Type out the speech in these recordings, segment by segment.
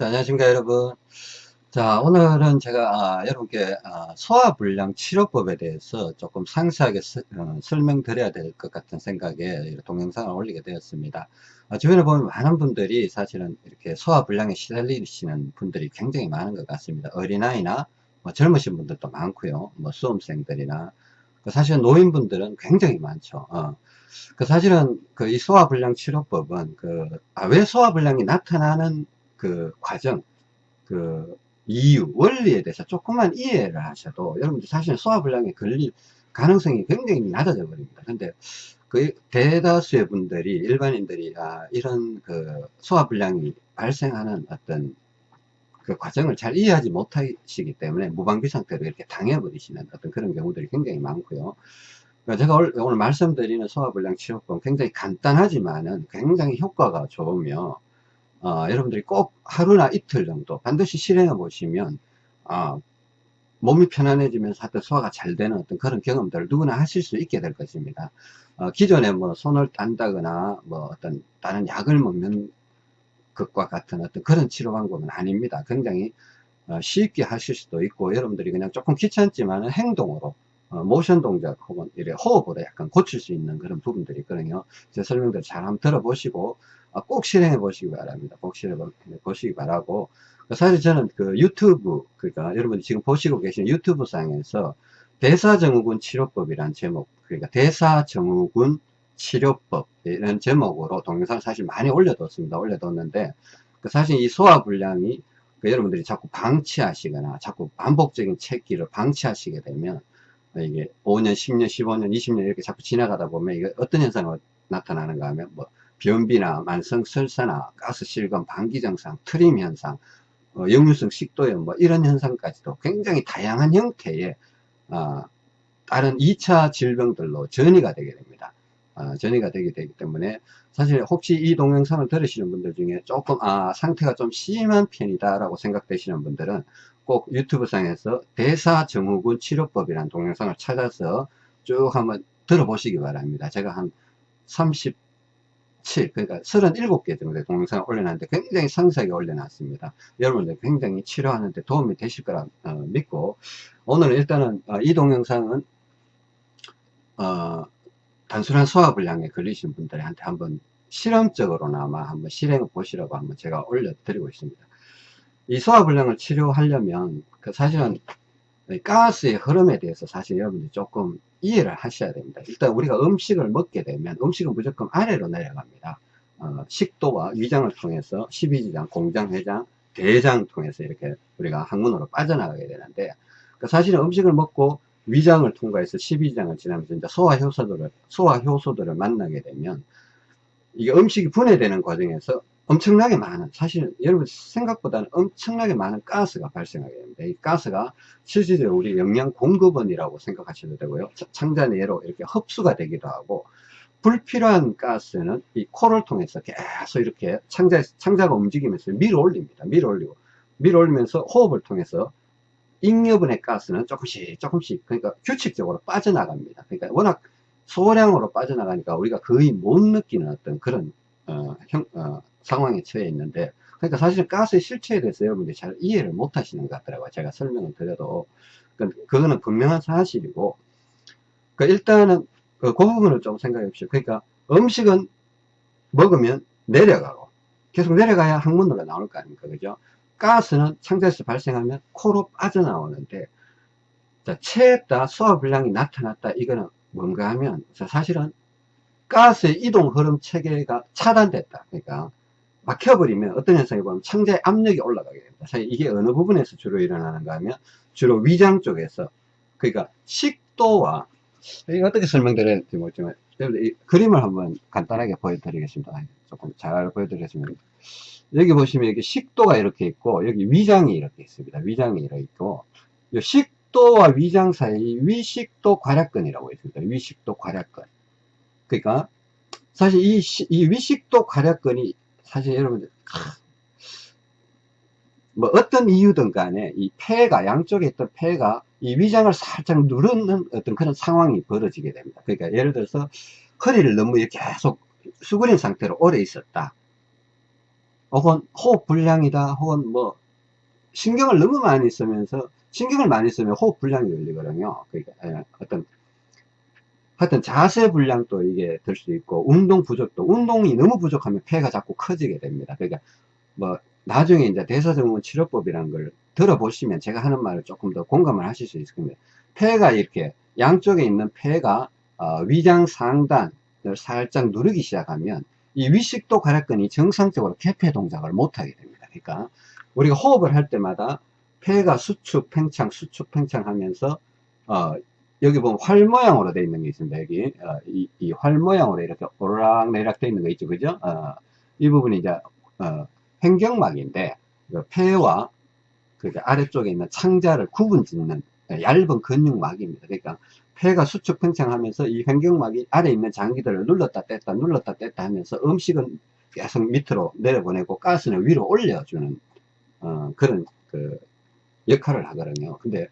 자, 안녕하십니까 여러분. 자 오늘은 제가 아, 여러분께 아, 소화불량 치료법에 대해서 조금 상세하게 서, 어, 설명드려야 될 것 같은 생각에 동영상을 올리게 되었습니다. 아, 주변에 보면 많은 분들이 사실은 이렇게 소화불량에 시달리시는 분들이 굉장히 많은 것 같습니다. 어린아이나 뭐 젊으신 분들도 많고요. 뭐 수험생들이나. 그 사실은 노인분들은 굉장히 많죠. 어. 그 사실은 그 이 소화불량 치료법은 그왜 아, 소화불량이 나타나는 그 과정, 그 이유, 원리에 대해서 조금만 이해를 하셔도 여러분들 사실 소화불량에 걸릴 가능성이 굉장히 낮아져 버립니다. 근데 그 대다수의 분들이 일반인들이 아, 이런 그 소화불량이 발생하는 어떤 그 과정을 잘 이해하지 못하시기 때문에 무방비 상태로 이렇게 당해버리시는 어떤 그런 경우들이 굉장히 많고요. 그러니까 제가 오늘 말씀드리는 소화불량 치료법 굉장히 간단하지만은 굉장히 효과가 좋으며 어, 여러분들이 꼭 하루나 이틀 정도 반드시 실행해 보시면 어, 몸이 편안해지면서 하여튼 소화가 잘 되는 어떤 그런 경험들을 누구나 하실 수 있게 될 것입니다. 어, 기존에 뭐 손을 딴다거나 뭐 어떤 다른 약을 먹는 것과 같은 어떤 그런 치료 방법은 아닙니다. 굉장히 어, 쉽게 하실 수도 있고 여러분들이 그냥 조금 귀찮지만 행동으로 어, 모션 동작 혹은 이래 호흡으로 약간 고칠 수 있는 그런 부분들이 있거든요. 제 설명들 잘 한번 들어보시고 아, 꼭 실행해 보시기 바랍니다. 꼭 실행해 보시기 바라고 사실 저는 그 유튜브 그러니까 여러분이 지금 보시고 계신 유튜브 상에서 대사증후군 치료법이란 제목 그러니까 대사증후군 치료법 이런 제목으로 동영상을 사실 많이 올려뒀습니다. 올려뒀는데 그 사실 이 소화불량이 그 여러분들이 자꾸 방치하시거나 자꾸 반복적인 체기를 방치하시게 되면 이게 5년, 10년, 15년, 20년 이렇게 자꾸 지나가다 보면 이게 어떤 현상이 나타나는가 하면 뭐 변비나 만성 설사나 가스 실금, 방기 증상, 트림 현상, 어, 역류성 식도염 뭐 이런 현상까지도 굉장히 다양한 형태의 어, 다른 2차 질병들로 전이가 되게 됩니다. 어, 전이가 되게 되기 때문에 사실 혹시 이 동영상을 들으시는 분들 중에 조금 아 상태가 좀 심한 편이다 라고 생각되시는 분들은 꼭 유튜브 상에서 대사증후군 치료법이라는 동영상을 찾아서 쭉 한번 들어보시기 바랍니다. 제가 한 30, 7 그러니까 37개 정도의 동영상을 올려놨는데 굉장히 상세하게 올려놨습니다 여러분들 굉장히 치료하는데 도움이 되실 거라 어, 믿고 오늘 일단은 어, 이 동영상은 어, 단순한 소화불량에 걸리신 분들한테 한번 실험적으로나마 한번 실행해 보시라고 한번 제가 올려드리고 있습니다 이 소화불량을 치료하려면 그 사실은 가스의 흐름에 대해서 사실 여러분들이 조금 이해를 하셔야 됩니다. 일단 우리가 음식을 먹게 되면 음식은 무조건 아래로 내려갑니다. 어, 식도와 위장을 통해서 12지장, 공장, 회장, 대장 통해서 이렇게 우리가 항문으로 빠져나가게 되는데 그 사실은 음식을 먹고 위장을 통과해서 12지장을 지나면서 이제 소화효소들을 소화효소들을 만나게 되면 이게 음식이 분해되는 과정에서 엄청나게 많은 사실 여러분 생각보다는 엄청나게 많은 가스가 발생하게 됩니다. 이 가스가 실질적으로 우리 영양 공급원이라고 생각하셔도 되고요. 창자내로 이렇게 흡수가 되기도 하고 불필요한 가스는 이 코를 통해서 계속 이렇게 창자, 창자가 움직이면서 밀어 올립니다. 밀어 올리고 밀어 올리면서 호흡을 통해서 잉여분의 가스는 조금씩 조금씩 그러니까 규칙적으로 빠져나갑니다. 그러니까 워낙 소량으로 빠져나가니까 우리가 거의 못 느끼는 어떤 그런 어, 형, 어, 상황에 처해 있는데 그러니까 사실 가스의 실체에 대해서 여러분들이 잘 이해를 못 하시는 것 같더라고요. 제가 설명을 드려도. 그러니까 그거는 분명한 사실이고 그러니까 일단은 그, 그 부분을 좀 생각해 보십시오. 그러니까 음식은 먹으면 내려가고 계속 내려가야 항문으로 나올 거 아닙니까? 그죠? 가스는 창자에서 발생하면 코로 빠져나오는데 자, 체했다 소화불량이 나타났다 이거는 뭔가 하면 사실은 가스의 이동 흐름 체계가 차단됐다. 그러니까 막혀버리면 어떤 현상이 보면 창자의 압력이 올라가게 됩니다. 사실 이게 어느 부분에서 주로 일어나는가 하면 주로 위장 쪽에서 그러니까 식도와 어떻게 설명드려야 될지 모르지만 이 그림을 한번 간단하게 보여드리겠습니다. 조금 잘 보여드리겠습니다. 여기 보시면 여기 식도가 이렇게 있고 여기 위장이 이렇게 있습니다. 위장이 이렇게 있고 식도와 위장 사이 위식도 괄약근이라고 있습니다. 위식도 괄약근. 그러니까 사실 이, 이 위식도 괄약근이 사실 여러분들 뭐 어떤 이유든 간에 이 폐가 양쪽에 있던 폐가 이 위장을 살짝 누르는 어떤 그런 상황이 벌어지게 됩니다. 그러니까 예를 들어서 허리를 너무 계속 수그린 상태로 오래 있었다. 혹은 호흡 불량이다. 혹은 뭐 신경을 너무 많이 쓰면서 신경을 많이 쓰면 호흡 불량이 걸리거든요. 그러니까 예, 어떤 하여튼 자세 불량도 이게 될 수 있고 운동 부족도 운동이 너무 부족하면 폐가 자꾸 커지게 됩니다. 그러니까 뭐 나중에 이제 대사증후군 치료법이라는 걸 들어보시면 제가 하는 말을 조금 더 공감을 하실 수 있을 겁니다. 폐가 이렇게 양쪽에 있는 폐가 어, 위장 상단을 살짝 누르기 시작하면 이 위식도 괄약근이 정상적으로 개폐 동작을 못하게 됩니다. 그러니까 우리가 호흡을 할 때마다 폐가 수축 팽창 수축 팽창 하면서 어, 여기 보면 활 모양으로 되어 있는 게 있습니다. 여기 어, 이, 이, 활 모양으로 이렇게 오르락 내리락 되어 있는 거 있죠, 그죠? 어, 이 부분이 이제 어, 횡격막인데 그 폐와 그 아래쪽에 있는 창자를 구분짓는 얇은 근육막입니다. 그러니까 폐가 수축 팽창하면서 이 횡격막이 아래 있는 장기들을 눌렀다 뗐다 눌렀다 뗐다 하면서 음식은 계속 밑으로 내려보내고 가스는 위로 올려주는 어, 그런 그 역할을 하거든요. 근데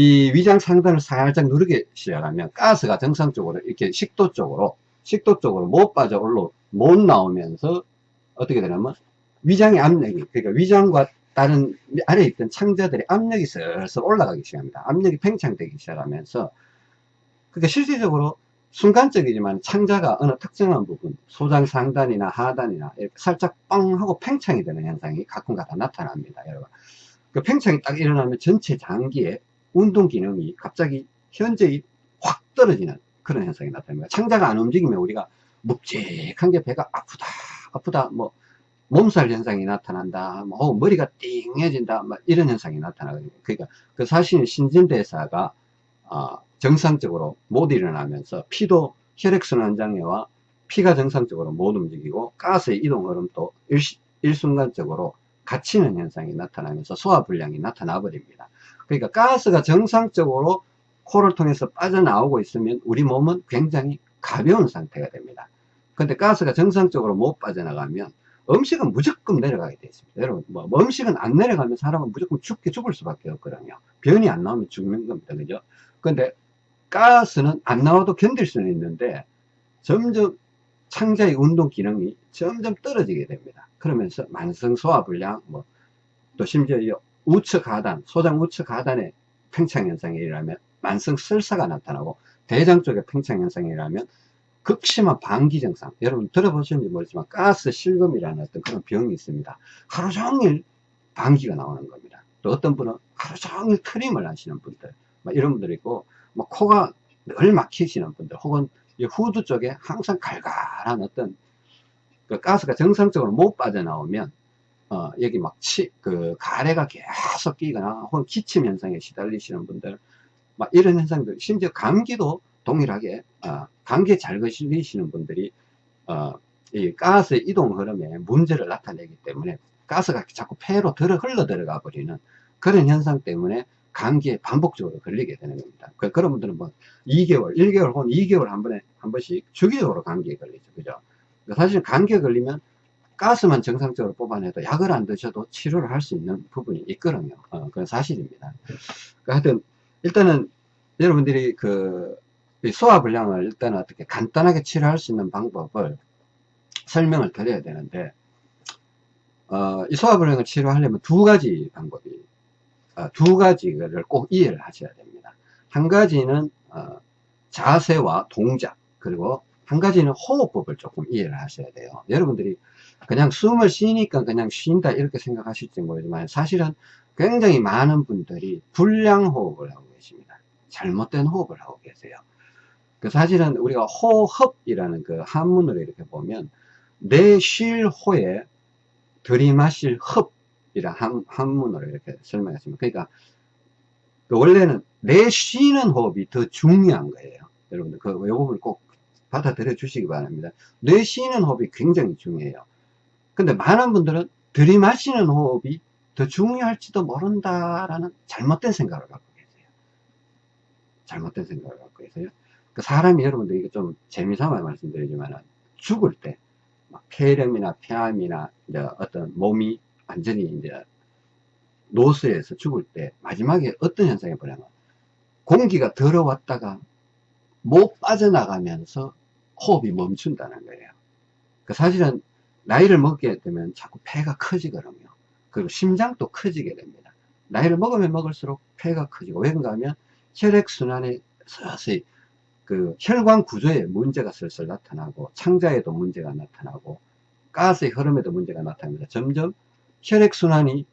이 위장 상단을 살짝 누르기 시작하면 가스가 정상적으로 이렇게 식도 쪽으로 식도 쪽으로 못 빠져 올라 못 나오면서 어떻게 되냐면 위장의 압력이 그러니까 위장과 다른 아래에 있던 창자들의 압력이 슬슬 올라가기 시작합니다. 압력이 팽창되기 시작하면서 그러니까 실질적으로 순간적이지만 창자가 어느 특정한 부분 소장 상단이나 하단이나 살짝 뻥 하고 팽창이 되는 현상이 가끔가다 나타납니다. 여러분 그 팽창이 딱 일어나면 전체 장기에 운동 기능이 갑자기 현재히 확 떨어지는 그런 현상이 나타납니다. 창자가 안 움직이면 우리가 묵직한 게 배가 아프다, 아프다, 뭐, 몸살 현상이 나타난다, 뭐, 어, 머리가 띵해진다, 뭐, 이런 현상이 나타나거든요. 그러니까 그 사실 신진대사가, 어, 정상적으로 못 일어나면서 피도 혈액순환 장애와 피가 정상적으로 못 움직이고 가스의 이동 흐름도 일, 일순간적으로 갇히는 현상이 나타나면서 소화불량이 나타나 버립니다. 그러니까 가스가 정상적으로 코를 통해서 빠져나오고 있으면 우리 몸은 굉장히 가벼운 상태가 됩니다. 근데 가스가 정상적으로 못 빠져나가면 음식은 무조건 내려가게 되어 있습니다. 여러분, 뭐, 뭐 음식은 안 내려가면 사람은 무조건 죽게 죽을 수밖에 없거든요. 변이 안 나오면 죽는 겁니다. 그죠? 근데 가스는 안 나와도 견딜 수는 있는데 점점 창자의 운동 기능이 점점 떨어지게 됩니다. 그러면서 만성 소화불량, 뭐, 또 심지어 우측 하단, 소장 우측 하단에 팽창 현상이 일어나면 만성 설사가 나타나고 대장 쪽에 팽창 현상이 일어나면 극심한 방기 증상. 여러분 들어보셨는지 모르지만 가스 실금이라는 어떤 그런 병이 있습니다. 하루 종일 방기가 나오는 겁니다. 또 어떤 분은 하루 종일 트림을 하시는 분들 이런 분들이 있고 뭐 코가 늘 막히시는 분들 혹은 후두 쪽에 항상 갈갈한 어떤 그 가스가 정상적으로 못 빠져나오면 어, 여기 막 치, 그 가래가 계속 끼거나 혹은 기침 현상에 시달리시는 분들 막 이런 현상들 심지어 감기도 동일하게 어, 감기에 잘 걸리시는 분들이 어, 이 가스 이동 흐름에 문제를 나타내기 때문에 가스가 자꾸 폐로 들어 흘러 들어가 버리는 그런 현상 때문에 감기에 반복적으로 걸리게 되는 겁니다. 그, 그런 분들은 뭐 2개월, 1개월 혹은 2개월 한 번에 한 번씩 주기적으로 감기에 걸리죠. 그죠? 사실 감기에 걸리면 가스만 정상적으로 뽑아내도 약을 안 드셔도 치료를 할 수 있는 부분이 있거든요. 어, 그건 사실입니다. 그러니까 하여튼, 일단은 여러분들이 그 소화불량을 일단 어떻게 간단하게 치료할 수 있는 방법을 설명을 드려야 되는데, 어, 이 소화불량을 치료하려면 두 가지 방법이, 어, 두 가지를 꼭 이해를 하셔야 됩니다. 한 가지는, 어, 자세와 동작, 그리고 한 가지는 호흡법을 조금 이해를 하셔야 돼요. 여러분들이 그냥 숨을 쉬니까 그냥 쉰다 이렇게 생각하실지 모르지만 사실은 굉장히 많은 분들이 불량 호흡을 하고 계십니다. 잘못된 호흡을 하고 계세요. 그 사실은 우리가 호흡이라는 그 한문으로 이렇게 보면 내쉴 호에 들이마실 흡이라 한, 한문으로 이렇게 설명했습니다. 그러니까 그 원래는 내쉬는 호흡이 더 중요한 거예요. 여러분들 그 부분을 꼭 받아들여 주시기 바랍니다. 내쉬는 호흡이 굉장히 중요해요. 근데 많은 분들은 들이마시는 호흡이 더 중요할지도 모른다라는 잘못된 생각을 갖고 계세요. 잘못된 생각을 갖고 계세요. 그 사람이 여러분들 이게 좀 재미삼아 말씀드리지만 죽을 때 폐렴이나 폐암이나 이제 어떤 몸이 완전히 이제 노쇠에서 죽을 때 마지막에 어떤 현상이 벌어냐면 공기가 들어왔다가 못 빠져나가면서 호흡이 멈춘다는 거예요. 그 사실은 나이를 먹게 되면 자꾸 폐가 커지거든요. 그리고 심장도 커지게 됩니다. 나이를 먹으면 먹을수록 폐가 커지고 왜 그런가 하면 혈액순환에 서서히 그 혈관 구조에 문제가 슬슬 나타나고 창자에도 문제가 나타나고 가스의 흐름에도 문제가 나타납니다. 점점 혈액순환이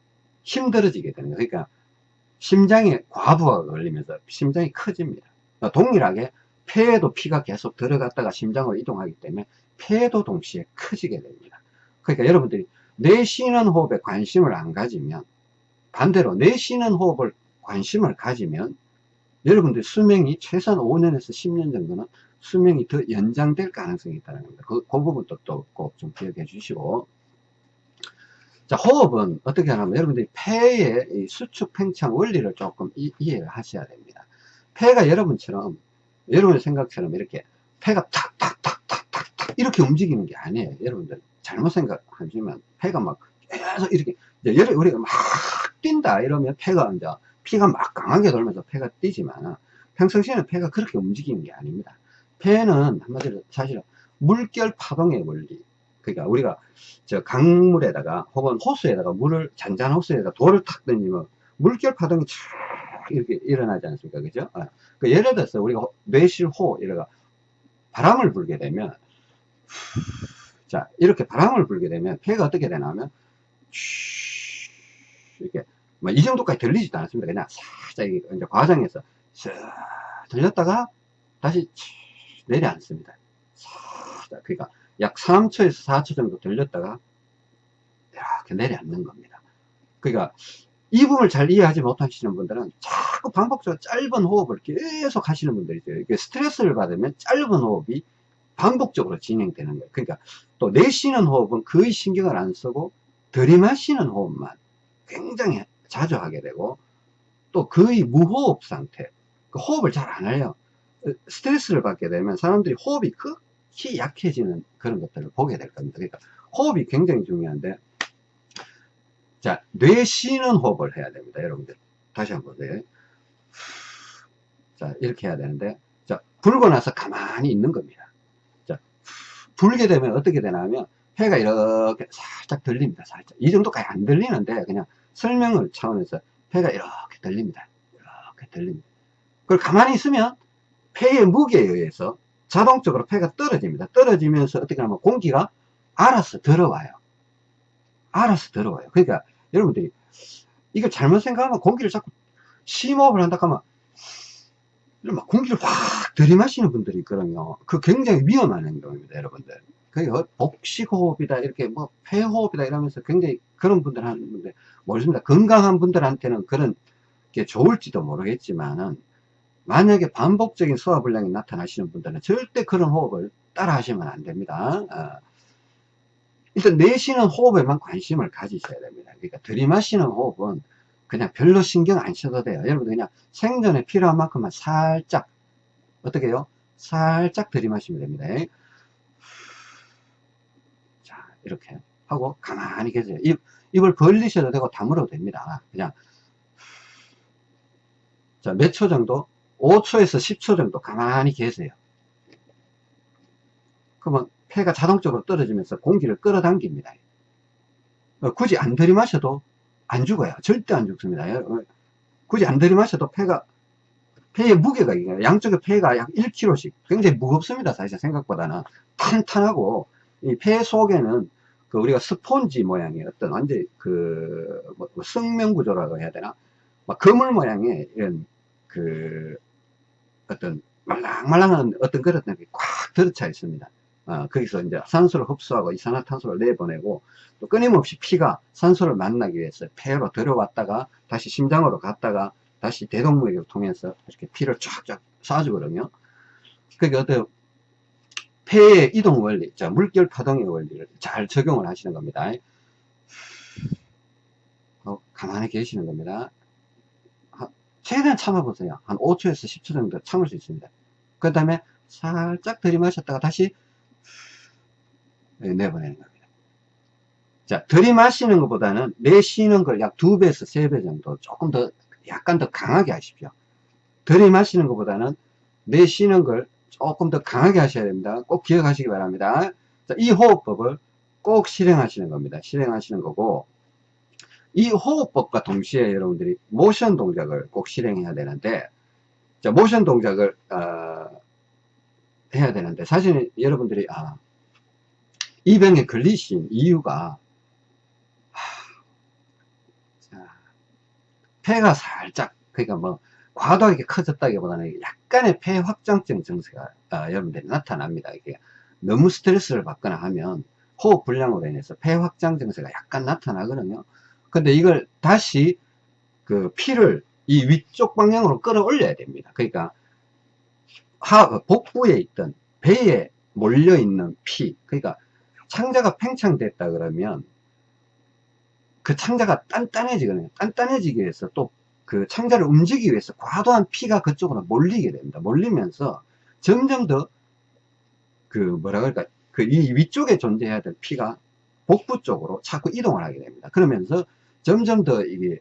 힘들어지게 되는 거예요. 그러니까 심장에 과부하가 걸리면서 심장이 커집니다. 그러니까 동일하게 폐에도 피가 계속 들어갔다가 심장으로 이동하기 때문에 폐도 동시에 커지게 됩니다. 그러니까 여러분들이 내쉬는 호흡에 관심을 안 가지면 반대로 내쉬는 호흡을 관심을 가지면 여러분들 수명이 최소한 5년에서 10년 정도는 수명이 더 연장될 가능성이 있다는 겁니다. 그, 그 부분도 또꼭좀 기억해 주시고 자 호흡은 어떻게 하냐면 여러분들이 폐의 수축 팽창 원리를 조금 이, 이해를 하셔야 됩니다. 폐가 여러분처럼 여러분의 생각처럼 이렇게 폐가 탁탁탁탁탁탁 이렇게 움직이는 게 아니에요. 여러분들 잘못 생각하시면 폐가 막 계속 이렇게 이제 우리가 막 뛴다 이러면 폐가 이제 피가 막 강하게 돌면서 폐가 뛰지만 평상시에는 폐가 그렇게 움직이는 게 아닙니다. 폐는 한마디로 사실은 물결 파동의 원리 그러니까 우리가 저 강물에다가 혹은 호수에다가 물을 잔잔 호수에다가 돌을 탁 던지면 물결 파동이 촥 이렇게 일어나지 않습니까 그죠 어. 그 예를 들어서 우리가 뇌실호 이래가 바람을 불게 되면 자 이렇게 바람을 불게 되면 폐가 어떻게 되냐면 이렇게 뭐이 정도까지 들리지도 않습니다. 그냥 살짝 이제 과정에서 쓱 들렸다가 다시 내려앉습니다. 살짝 그러니까 약 3초에서 4초 정도 들렸다가 이렇게 내려앉는 겁니다. 그러니까 이 부분을 잘 이해하지 못하시는 분들은 자꾸 반복적으로 짧은 호흡을 계속 하시는 분들이 있어요. 스트레스를 받으면 짧은 호흡이 반복적으로 진행되는 거예요. 그러니까 또 내쉬는 호흡은 거의 신경을 안 쓰고 들이마시는 호흡만 굉장히 자주 하게 되고 또 거의 무호흡 상태 그 호흡을 잘 안 해요. 스트레스를 받게 되면 사람들이 호흡이 극히 약해지는 그런 것들을 보게 될 겁니다. 그러니까 호흡이 굉장히 중요한데 자 뇌쉬는 호흡을 해야 됩니다 여러분들. 다시 한번 보세요 자 이렇게 해야 되는데 자 불고 나서 가만히 있는 겁니다. 자 불게 되면 어떻게 되냐면 폐가 이렇게 살짝 들립니다 살짝 이 정도까지 안 들리는데 그냥 설명을 차원에서 폐가 이렇게 들립니다. 이렇게 들립니다. 그걸 가만히 있으면 폐의 무게에 의해서 자동적으로 폐가 떨어집니다. 떨어지면서 어떻게 하면 공기가 알아서 들어와요. 알아서 들어와요. 그러니까 여러분들이 이걸 잘못 생각하면 공기를 자꾸 심호흡을 한다 하면 막 공기를 확 들이마시는 분들이 있거든요. 그 굉장히 위험한 행동입니다, 여러분들. 그게 복식호흡이다 이렇게 뭐 폐호흡이다 이러면서 굉장히 그런 분들 하는데 모르겠습니다 건강한 분들한테는 그런 게 좋을지도 모르겠지만은 만약에 반복적인 소화불량이 나타나시는 분들은 절대 그런 호흡을 따라 하시면 안 됩니다 어. 일단 내쉬는 호흡에만 관심을 가지셔야 됩니다 그러니까 들이마시는 호흡은 그냥 별로 신경 안 써도 돼요 여러분 그냥 생존에 필요한 만큼만 살짝 어떻게 해요 살짝 들이마시면 됩니다 이렇게 하고 가만히 계세요. 입, 입을 벌리셔도 되고 다물어도 됩니다. 그냥 자, 몇초 정도? 5초에서 10초 정도 가만히 계세요. 그러면 폐가 자동적으로 떨어지면서 공기를 끌어당깁니다. 어, 굳이 안 들이마셔도 안 죽어요. 절대 안 죽습니다. 어, 굳이 안 들이마셔도 폐가 폐의 무게가 양쪽의 폐가 약 1kg씩 굉장히 무겁습니다. 사실 생각보다는 탄탄하고 이 폐 속에는 그 우리가 스폰지 모양의 어떤 완전 그, 뭐, 뭐 성명 구조라고 해야 되나? 막 그물 모양의 이런 그 어떤 말랑말랑한 어떤 그런 꽉 들어차 있습니다. 어, 거기서 이제 산소를 흡수하고 이산화탄소를 내보내고 또 끊임없이 피가 산소를 만나기 위해서 폐로 들어왔다가 다시 심장으로 갔다가 다시 대동맥을 통해서 이렇게 피를 쫙쫙 쏴주거든요. 그게 어떤 폐의 이동 원리, 자, 물결 파동의 원리를 잘 적용을 하시는 겁니다. 어, 가만히 계시는 겁니다. 최대한 참아보세요. 한 5초에서 10초 정도 참을 수 있습니다. 그 다음에 살짝 들이마셨다가 다시 네, 내보내는 겁니다. 자, 들이마시는 것보다는 내쉬는 걸약 2배에서 3배 정도 조금 더 약간 더 강하게 하십시오. 들이마시는 것보다는 내쉬는 걸 조금 더 강하게 하셔야 됩니다. 꼭 기억하시기 바랍니다. 자, 이 호흡법을 꼭 실행하시는 겁니다. 실행하시는 거고, 이 호흡법과 동시에 여러분들이 모션 동작을 꼭 실행해야 되는데, 자, 모션 동작을, 어, 해야 되는데, 사실 여러분들이, 아, 이 병에 걸리신 이유가, 폐가 살짝, 그러니까 뭐, 과도하게 커졌다기보다는 약간의 폐 확장증 증세가 어, 여러분들이 나타납니다. 이게 너무 스트레스를 받거나 하면 호흡 불량으로 인해서 폐 확장 증세가 약간 나타나거든요. 근데 이걸 다시 그 피를 이 위쪽 방향으로 끌어올려야 됩니다. 그러니까 하, 복부에 있던 배에 몰려 있는 피, 그러니까 창자가 팽창됐다 그러면 그 창자가 단단해지거든요. 단단해지기 위해서 또 그 창자를 움직이기 위해서 과도한 피가 그쪽으로 몰리게 됩니다. 몰리면서 점점 더 그 뭐라 그럴까 그 이 위쪽에 존재해야 될 피가 복부 쪽으로 자꾸 이동을 하게 됩니다. 그러면서 점점 더 이게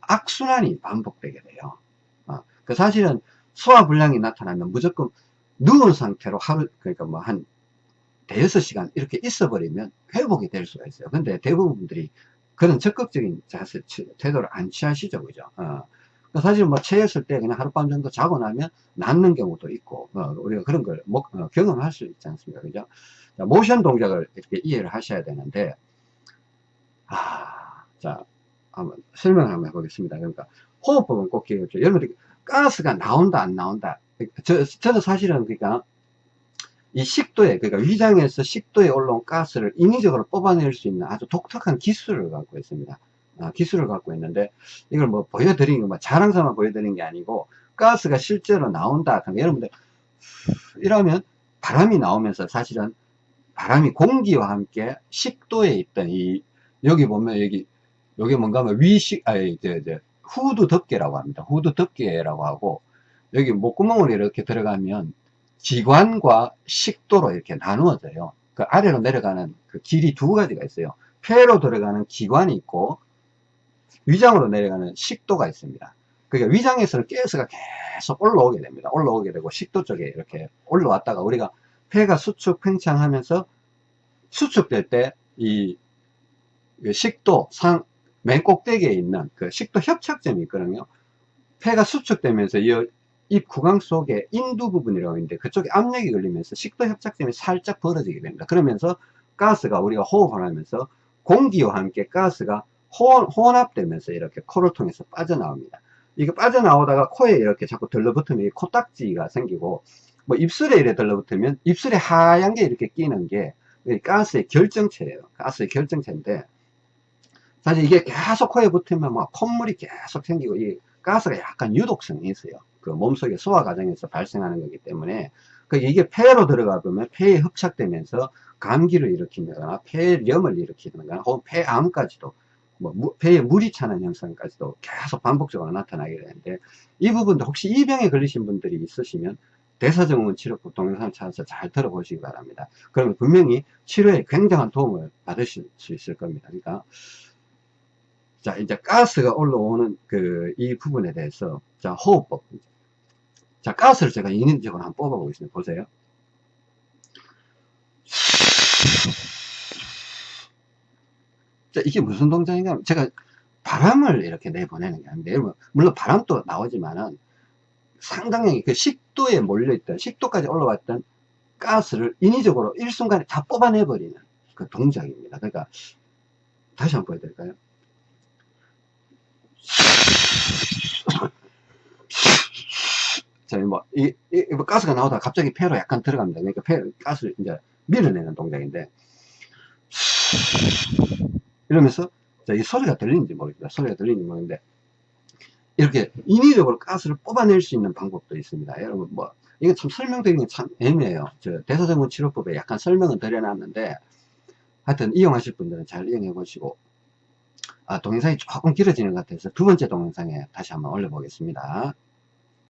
악순환이 반복되게 돼요. 어, 그 사실은 소화불량이 나타나면 무조건 누운 상태로 하루, 그러니까 뭐 한 대여섯 시간 이렇게 있어 버리면 회복이 될 수가 있어요. 근데 대부분 분들이 그런 적극적인 자세, 태도를 안 취하시죠. 그죠? 어. 그러니까 사실 뭐 체했을 때 그냥 하룻밤 정도 자고 나면 낫는 경우도 있고, 어, 우리가 그런 걸 뭐, 어, 경험할 수 있지 않습니까? 그죠? 자, 모션 동작을 이렇게 이해를 하셔야 되는데, 아, 자, 한번 설명을 한번 해보겠습니다. 그러니까 호흡법은 꼭 기억해 주세요. 여러분들 가스가 나온다, 안 나온다. 저, 저는 사실은 그러니까 이 식도에 그러니까 위장에서 식도에 올라온 가스를 인위적으로 뽑아낼 수 있는 아주 독특한 기술을 갖고 있습니다. 아, 기술을 갖고 있는데 이걸 뭐 보여드리는 거, 뭐 자랑사만 보여드리는 게 아니고 가스가 실제로 나온다. 그러면 여러분들 이러면 바람이 나오면서 사실은 바람이 공기와 함께 식도에 있던 이 여기 보면 여기 여기 뭔가 하면 위식 아니 이제, 이제 후두 덮개라고 합니다. 후두 덮개라고 하고 여기 목구멍으로 이렇게 들어가면 기관과 식도로 이렇게 나누어져요. 그 아래로 내려가는 그 길이 두 가지가 있어요. 폐로 들어가는 기관이 있고 위장으로 내려가는 식도가 있습니다. 그러니까 위장에서는 가스가 계속 올라오게 됩니다. 올라오게 되고 식도 쪽에 이렇게 올라왔다가 우리가 폐가 수축 팽창하면서 수축될 때 이 식도 상 맨 꼭대기에 있는 그 식도 협착점이 있거든요. 폐가 수축되면서 이 입 구강 속에 인두 부분이라고 있는데 그쪽에 압력이 걸리면서 식도 협착점이 살짝 벌어지게 됩니다. 그러면서 가스가 우리가 호흡을 하면서 공기와 함께 가스가 혼, 합되면서 이렇게 코를 통해서 빠져나옵니다. 이게 빠져나오다가 코에 이렇게 자꾸 들러붙으면 코딱지가 생기고 뭐 입술에 이렇게 들러붙으면 입술에 하얀 게 이렇게 끼는 게 가스의 결정체예요. 가스의 결정체인데 사실 이게 계속 코에 붙으면 막 콧물이 계속 생기고 이 가스가 약간 유독성이 있어요. 그 몸속의 소화 과정에서 발생하는 거기 때문에 그 이게 폐로 들어가 보면 폐에 흡착되면서 감기를 일으킨다거나 폐렴을 일으키거나 혹은 폐암까지도 뭐 폐에 물이 차는 현상까지도 계속 반복적으로 나타나게 되는데 이 부분도 혹시 이 병에 걸리신 분들이 있으시면 대사증후군 치료법 동영상을 찾아서 잘 들어보시기 바랍니다. 그러면 분명히 치료에 굉장한 도움을 받으실 수 있을 겁니다. 그러니까 자 이제 가스가 올라오는 그 이 부분에 대해서 자 호흡법 자, 가스를 제가 인위적으로 한번 뽑아보겠습니다. 보세요. 자, 이게 무슨 동작인가? 제가 바람을 이렇게 내보내는 게 아닌데, 여러분, 물론 바람도 나오지만은 상당히 그 식도에 몰려있던, 식도까지 올라왔던 가스를 인위적으로 일순간에 다 뽑아내버리는 그 동작입니다. 그러니까, 다시 한번 보여드릴까요? 자, 뭐, 이, 이, 뭐 가스가 나오다가 갑자기 폐로 약간 들어갑니다. 그러니까 폐, 가스를 이제 밀어내는 동작인데, 이러면서, 자, 이 소리가 들리는지 모르겠다. 소리가 들리는지 모르겠는데, 이렇게 인위적으로 가스를 뽑아낼 수 있는 방법도 있습니다. 여러분, 뭐, 이거 참 설명드리는 게 참 애매해요. 저, 대사증후 치료법에 약간 설명은 드려놨는데, 하여튼 이용하실 분들은 잘 이용해 보시고, 아, 동영상이 조금 길어지는 것 같아서 두 번째 동영상에 다시 한번 올려보겠습니다.